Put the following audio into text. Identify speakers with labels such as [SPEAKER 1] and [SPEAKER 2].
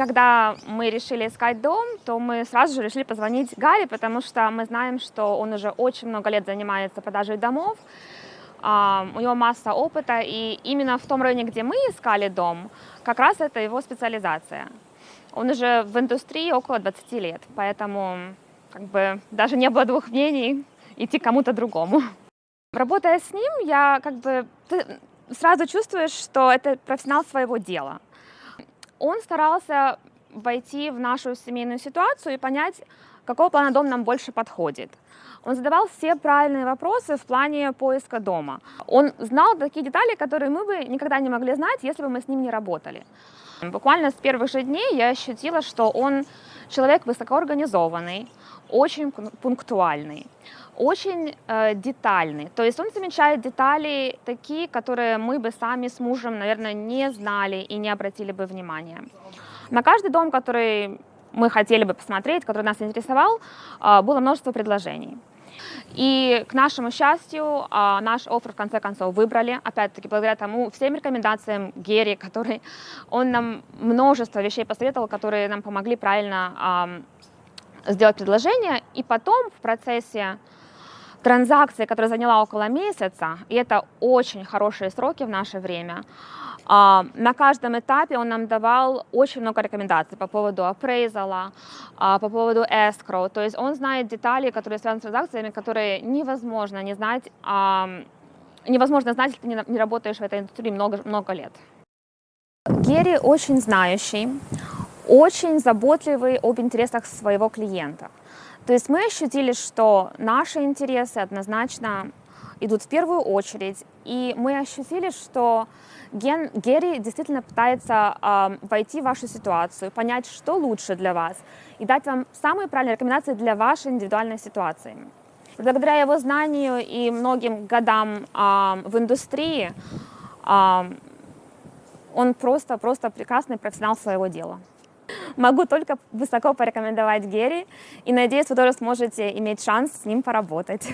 [SPEAKER 1] когда мы решили искать дом, то мы сразу же решили позвонить Гарри, потому что мы знаем, что он уже очень много лет занимается продажей домов, у него масса опыта, и именно в том районе, где мы искали дом, как раз это его специализация. Он уже в индустрии около 20 лет, поэтому как бы даже не было двух мнений идти кому-то другому. Работая с ним, я как бы ты сразу чувствуешь, что это профессионал своего дела. Он старался войти в нашу семейную ситуацию и понять, какого плана дом нам больше подходит. Он задавал все правильные вопросы в плане поиска дома. Он знал такие детали, которые мы бы никогда не могли знать, если бы мы с ним не работали. Буквально с первых же дней я ощутила, что он человек высокоорганизованный, очень пунктуальный, очень э, детальный. То есть он замечает детали такие, которые мы бы сами с мужем, наверное, не знали и не обратили бы внимания. На каждый дом, который мы хотели бы посмотреть, который нас интересовал, э, было множество предложений. И к нашему счастью, а, наш офер в конце концов выбрали, опять-таки благодаря тому всем рекомендациям Герри, который он нам множество вещей посоветовал, которые нам помогли правильно сделать предложение. И потом в процессе транзакции, которая заняла около месяца, и это очень хорошие сроки в наше время, а, на каждом этапе он нам давал очень много рекомендаций по поводу апрейзала, по поводу escrow. То есть он знает детали, которые связаны с транзакциями, которые невозможно не знать, невозможно знать, если ты не работаешь в этой индустрии много, много лет. Герри очень знающий, очень заботливый об интересах своего клиента. То есть мы ощутили, что наши интересы однозначно идут в первую очередь, и мы ощутили, что Ген, Герри действительно пытается э, войти в вашу ситуацию, понять, что лучше для вас, и дать вам самые правильные рекомендации для вашей индивидуальной ситуации. Благодаря его знанию и многим годам э, в индустрии, э, он просто-просто прекрасный профессионал своего дела. Могу только высоко порекомендовать Герри и надеюсь, вы тоже сможете иметь шанс с ним поработать.